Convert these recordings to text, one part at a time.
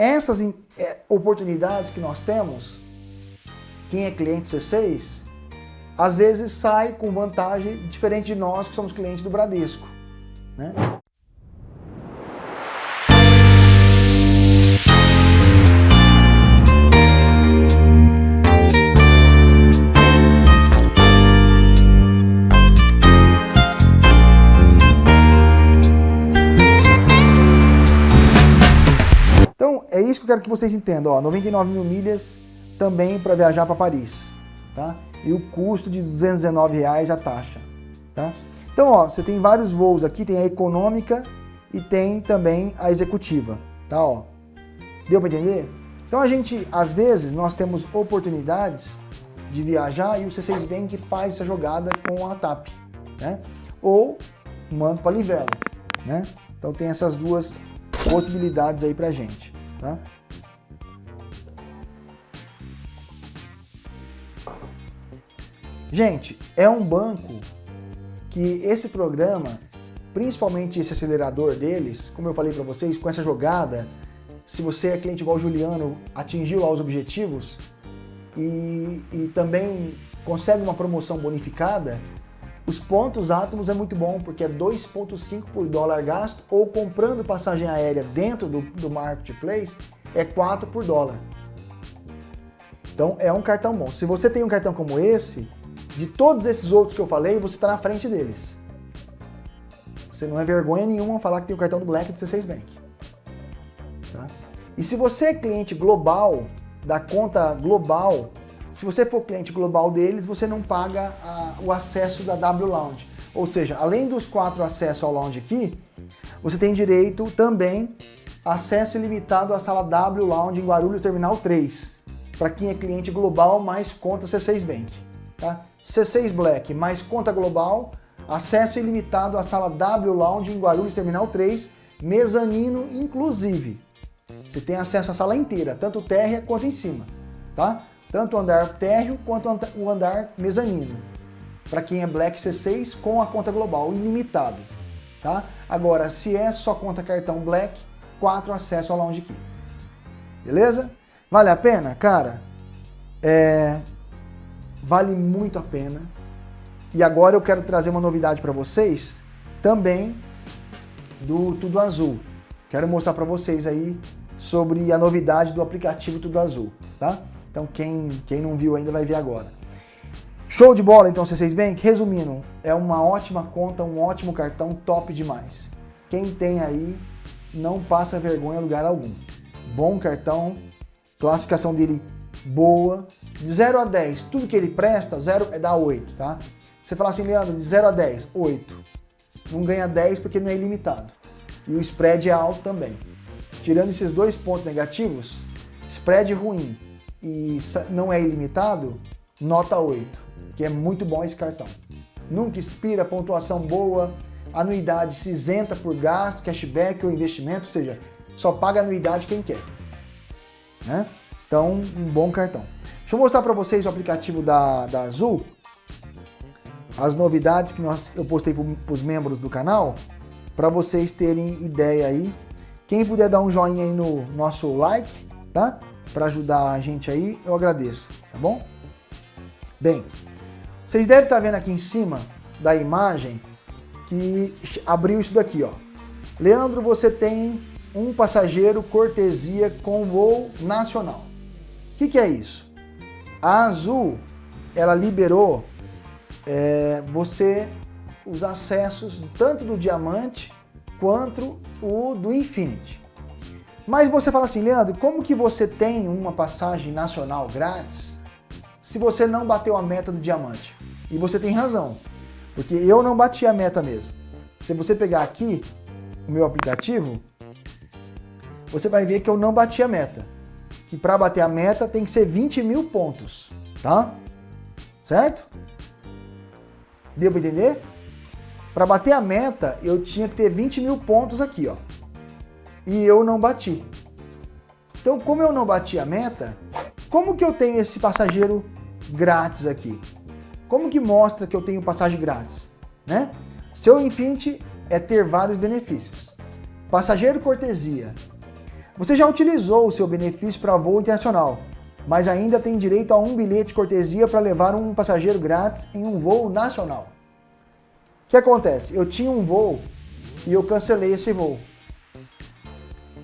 essas é, oportunidades que nós temos, quem é cliente C6, às vezes sai com vantagem diferente de nós que somos clientes do Bradesco. Né? Quero que vocês entendam. Ó, 99 mil milhas também para viajar para Paris. Tá? E o custo de 219 reais a taxa. Tá? Então, ó, você tem vários voos aqui, tem a econômica e tem também a executiva. Tá, ó. Deu para entender? Então a gente, às vezes, nós temos oportunidades de viajar e o C6 Bank faz essa jogada com a TAP, né? Ou manda para Livelo, né? Então tem essas duas possibilidades aí pra gente. Tá? Gente, é um banco que esse programa, principalmente esse acelerador deles, como eu falei para vocês, com essa jogada, se você é cliente igual o Juliano, atingiu lá os objetivos e, e também consegue uma promoção bonificada, os pontos átomos é muito bom, porque é 2,5 por dólar gasto, ou comprando passagem aérea dentro do, do Marketplace, é 4 por dólar. Então é um cartão bom. Se você tem um cartão como esse, de todos esses outros que eu falei, você está na frente deles. Você não é vergonha nenhuma falar que tem o cartão do Black do C6 Bank. Tá? E se você é cliente global, da conta global, se você for cliente global deles, você não paga a, o acesso da W Lounge. Ou seja, além dos quatro acessos ao lounge aqui, você tem direito também acesso ilimitado à sala W Lounge em Guarulhos Terminal 3, para quem é cliente global mais conta C6 Bank. Tá? C6 Black mais conta global, acesso ilimitado à sala W Lounge em Guarulhos Terminal 3, mezanino inclusive. Você tem acesso à sala inteira, tanto térrea quanto em cima. Tá? tanto o andar térreo quanto o andar mezanino. Para quem é Black C6 com a conta global ilimitado. Tá? Agora, se é só conta cartão Black, 4 acesso ao Lounge Key. Beleza? Vale a pena? Cara, é... vale muito a pena. E agora eu quero trazer uma novidade para vocês, também do Tudo Azul. Quero mostrar para vocês aí sobre a novidade do aplicativo Tudo Azul, tá? Então quem, quem não viu ainda vai ver agora. Show de bola então C6 Bank? Resumindo, é uma ótima conta, um ótimo cartão, top demais. Quem tem aí, não passa vergonha em lugar algum. Bom cartão, classificação dele boa. De 0 a 10, tudo que ele presta, 0 é dá 8, tá? Você fala assim, Leandro, de 0 a 10, 8. Não ganha 10 porque não é ilimitado. E o spread é alto também. Tirando esses dois pontos negativos, spread ruim, e não é ilimitado, nota 8, que é muito bom esse cartão. Nunca expira, pontuação boa, anuidade se isenta por gasto, cashback ou investimento, ou seja, só paga anuidade quem quer. Né? Então, um bom cartão. Deixa eu mostrar para vocês o aplicativo da, da Azul, as novidades que nós, eu postei para os membros do canal, para vocês terem ideia aí. Quem puder dar um joinha aí no nosso like, tá? para ajudar a gente aí, eu agradeço, tá bom? Bem, vocês devem estar tá vendo aqui em cima da imagem que abriu isso daqui, ó. Leandro, você tem um passageiro cortesia com voo nacional. O que, que é isso? A Azul, ela liberou é, você os acessos tanto do Diamante quanto o do Infinity. Mas você fala assim, Leandro, como que você tem uma passagem nacional grátis se você não bateu a meta do diamante? E você tem razão, porque eu não bati a meta mesmo. Se você pegar aqui o meu aplicativo, você vai ver que eu não bati a meta. Que para bater a meta tem que ser 20 mil pontos, tá? Certo? Deu para entender? Para bater a meta, eu tinha que ter 20 mil pontos aqui, ó e eu não bati. Então, como eu não bati a meta, como que eu tenho esse passageiro grátis aqui? Como que mostra que eu tenho passagem grátis? Né? Seu Infinity é ter vários benefícios. Passageiro cortesia. Você já utilizou o seu benefício para voo internacional, mas ainda tem direito a um bilhete de cortesia para levar um passageiro grátis em um voo nacional. O que acontece? Eu tinha um voo e eu cancelei esse voo.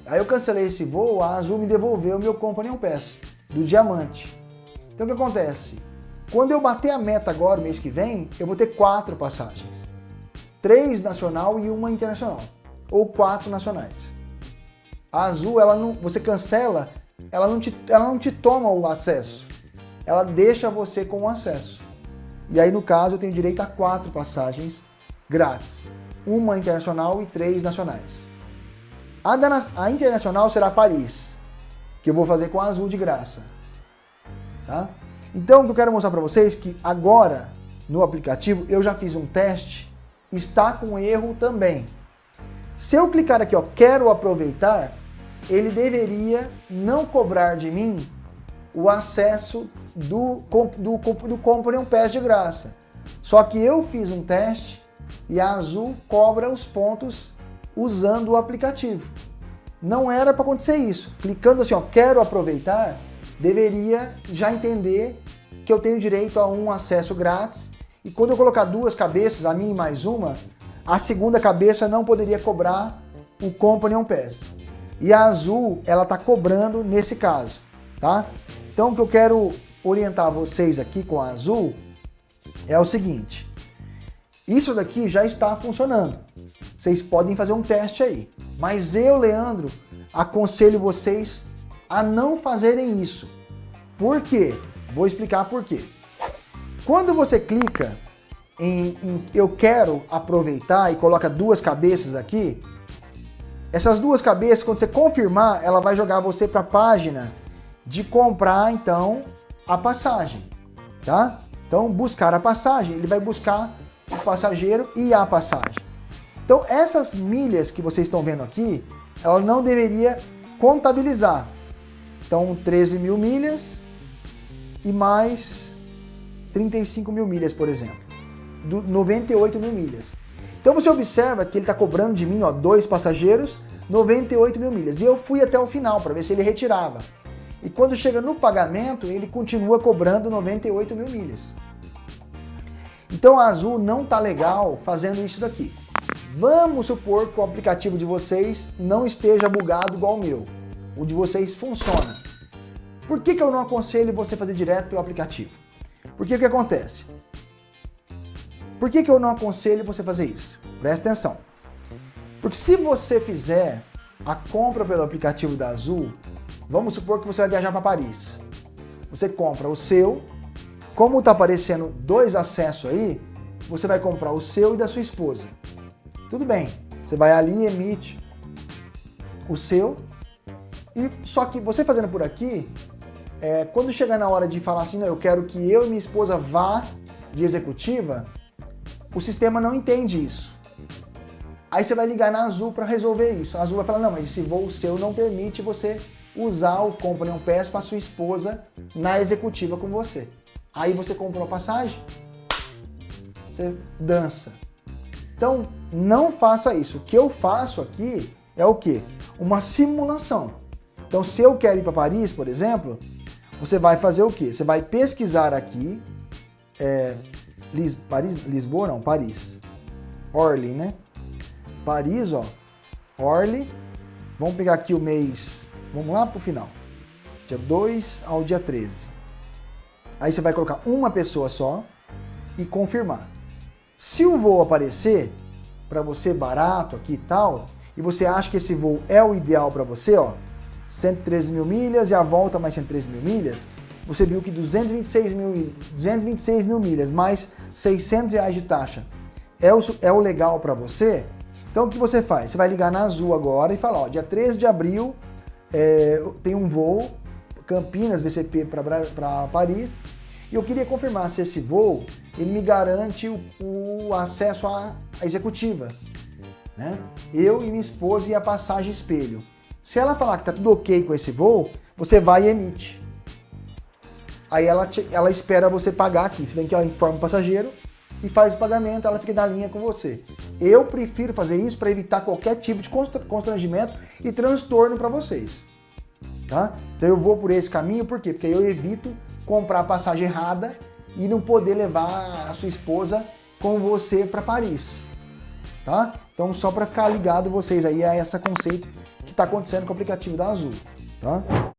Aí eu cancelei esse voo, a Azul me devolveu o meu Companion Pass do Diamante. Então o que acontece? Quando eu bater a meta agora, mês que vem, eu vou ter quatro passagens. Três nacional e uma internacional. Ou quatro nacionais. A Azul, ela não, você cancela, ela não, te, ela não te toma o acesso. Ela deixa você com o acesso. E aí, no caso, eu tenho direito a quatro passagens grátis. Uma internacional e três nacionais. A, da, a internacional será Paris, que eu vou fazer com a azul de graça. Tá? Então, o que eu quero mostrar para vocês é que agora, no aplicativo, eu já fiz um teste, está com erro também. Se eu clicar aqui, ó, quero aproveitar, ele deveria não cobrar de mim o acesso do, do, do Compre um Pass de graça. Só que eu fiz um teste e a Azul cobra os pontos usando o aplicativo. Não era para acontecer isso. Clicando assim, ó, quero aproveitar, deveria já entender que eu tenho direito a um acesso grátis e quando eu colocar duas cabeças, a minha e mais uma, a segunda cabeça não poderia cobrar o Companion Pass. E a Azul, ela está cobrando nesse caso, tá? Então o que eu quero orientar vocês aqui com a Azul é o seguinte. Isso daqui já está funcionando. Vocês podem fazer um teste aí. Mas eu, Leandro, aconselho vocês a não fazerem isso. Por quê? Vou explicar por quê. Quando você clica em, em eu quero aproveitar e coloca duas cabeças aqui, essas duas cabeças, quando você confirmar, ela vai jogar você para a página de comprar, então, a passagem, tá? Então, buscar a passagem, ele vai buscar o passageiro e a passagem. Então essas milhas que vocês estão vendo aqui, ela não deveria contabilizar. Então 13 mil milhas e mais 35 mil milhas, por exemplo. Do 98 mil milhas. Então você observa que ele está cobrando de mim ó, dois passageiros, 98 mil milhas. E eu fui até o final para ver se ele retirava. E quando chega no pagamento, ele continua cobrando 98 mil milhas. Então a Azul não está legal fazendo isso daqui. Vamos supor que o aplicativo de vocês não esteja bugado igual o meu. O de vocês funciona. Por que, que eu não aconselho você fazer direto pelo aplicativo? Porque o que acontece? Por que, que eu não aconselho você fazer isso? Presta atenção. Porque se você fizer a compra pelo aplicativo da Azul, vamos supor que você vai viajar para Paris. Você compra o seu, como está aparecendo dois acessos aí, você vai comprar o seu e da sua esposa. Tudo bem, você vai ali e emite o seu, e só que você fazendo por aqui, é, quando chegar na hora de falar assim, não, eu quero que eu e minha esposa vá de executiva, o sistema não entende isso. Aí você vai ligar na Azul para resolver isso. A Azul vai falar, não, mas esse voo seu não permite você usar o Companion Pass para sua esposa na executiva com você. Aí você comprou a passagem, você dança. Então, não faça isso. O que eu faço aqui é o quê? Uma simulação. Então, se eu quero ir para Paris, por exemplo, você vai fazer o quê? Você vai pesquisar aqui, é, Lis, Paris, Lisboa não, Paris. Orly, né? Paris, ó, Orly. Vamos pegar aqui o mês, vamos lá para o final. Dia 2 ao dia 13. Aí você vai colocar uma pessoa só e confirmar. Se o voo aparecer para você barato aqui e tal, e você acha que esse voo é o ideal para você, ó, 113 mil milhas e a volta mais 113 mil milhas, você viu que 226 mil, 226 mil milhas mais 600 reais de taxa é o, é o legal para você, então o que você faz? Você vai ligar na Azul agora e falar, ó, dia 13 de abril é, tem um voo Campinas, VCP para Paris, e eu queria confirmar se esse voo ele me garante o, o acesso à, à executiva. Né? Eu e minha esposa e a passagem espelho. Se ela falar que está tudo ok com esse voo, você vai e emite. Aí ela, te, ela espera você pagar aqui. Você vem que ela informa o passageiro, e faz o pagamento, ela fica na linha com você. Eu prefiro fazer isso para evitar qualquer tipo de constrangimento e transtorno para vocês. Tá? Então eu vou por esse caminho, por quê? Porque eu evito comprar a passagem errada e não poder levar a sua esposa com você para Paris. Tá? Então só para ficar ligado vocês aí a esse conceito que está acontecendo com o aplicativo da Azul. Tá?